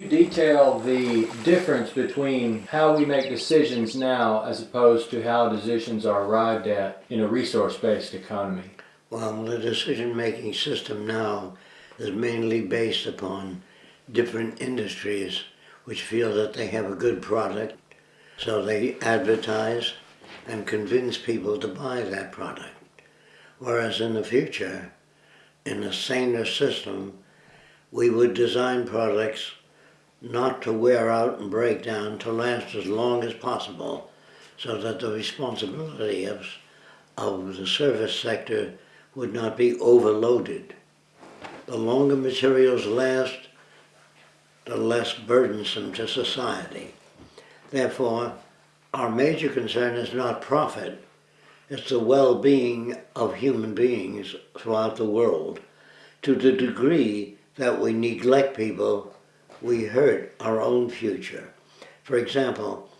detail the difference between how we make decisions now as opposed to how decisions are arrived at in a resource-based economy? Well, the decision-making system now is mainly based upon different industries which feel that they have a good product, so they advertise and convince people to buy that product. Whereas in the future, in a saner system, we would design products not to wear out and break down, to last as long as possible, so that the responsibility of, of the service sector would not be overloaded. The longer materials last, the less burdensome to society. Therefore, our major concern is not profit, it's the well-being of human beings throughout the world. To the degree that we neglect people, we hurt our own future. For example,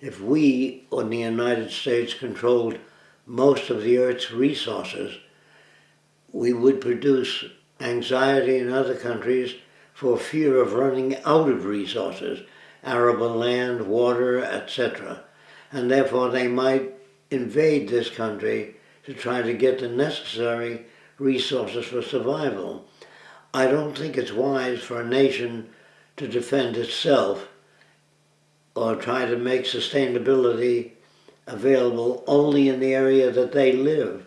if we in the United States controlled most of the Earth's resources, we would produce anxiety in other countries for fear of running out of resources, arable land, water, etc. And therefore they might invade this country to try to get the necessary resources for survival. I don't think it's wise for a nation to defend itself or try to make sustainability available only in the area that they live,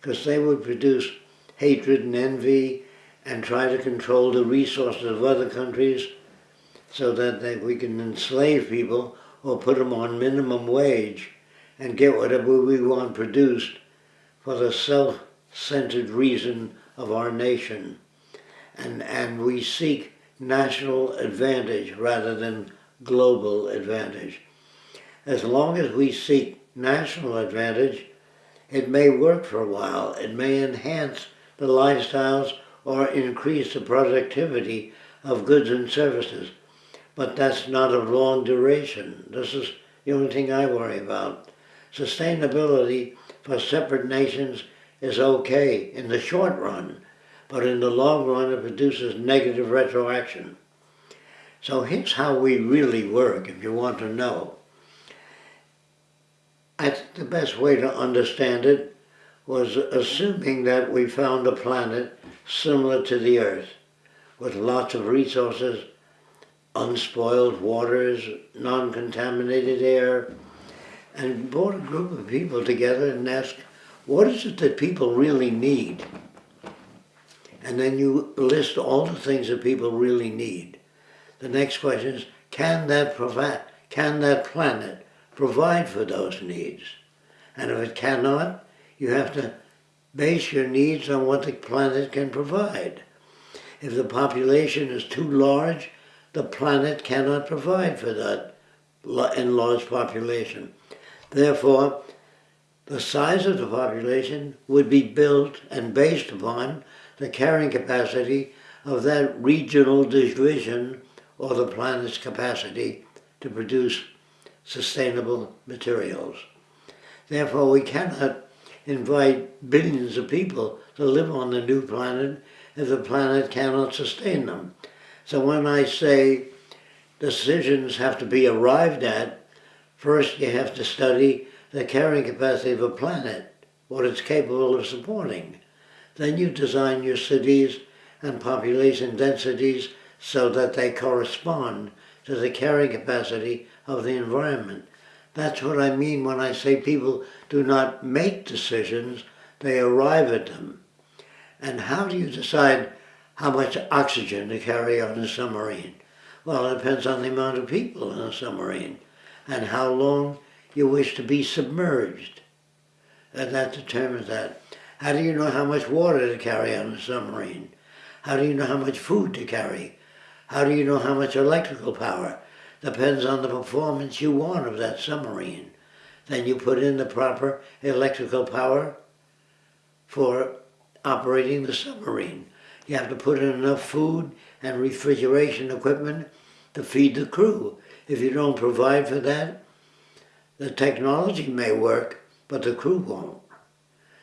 because they would produce hatred and envy and try to control the resources of other countries so that they, we can enslave people or put them on minimum wage and get whatever we want produced for the self-centered reason of our nation. And, and we seek national advantage rather than global advantage. As long as we seek national advantage, it may work for a while. It may enhance the lifestyles or increase the productivity of goods and services. But that's not of long duration. This is the only thing I worry about. Sustainability for separate nations is okay in the short run, but in the long run it produces negative retroaction. So here's how we really work, if you want to know. I think the best way to understand it was assuming that we found a planet similar to the Earth, with lots of resources, unspoiled waters, non-contaminated air, and brought a group of people together and asked, what is it that people really need? And then you list all the things that people really need. The next question is, can that provide, can that planet provide for those needs? And if it cannot, you have to base your needs on what the planet can provide. If the population is too large, the planet cannot provide for that enlarged population. Therefore, the size of the population would be built and based upon the carrying capacity of that regional division or the planet's capacity to produce sustainable materials. Therefore, we cannot invite billions of people to live on the new planet if the planet cannot sustain them. So when I say decisions have to be arrived at First, you have to study the carrying capacity of a planet, what it's capable of supporting. Then you design your cities and population densities so that they correspond to the carrying capacity of the environment. That's what I mean when I say people do not make decisions, they arrive at them. And how do you decide how much oxygen to carry on a submarine? Well, it depends on the amount of people in a submarine and how long you wish to be submerged. And that determines that. How do you know how much water to carry on a submarine? How do you know how much food to carry? How do you know how much electrical power? Depends on the performance you want of that submarine. Then you put in the proper electrical power for operating the submarine. You have to put in enough food and refrigeration equipment to feed the crew. If you don't provide for that, the technology may work, but the crew won't.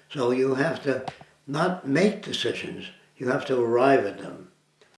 So you have to not make decisions, you have to arrive at them.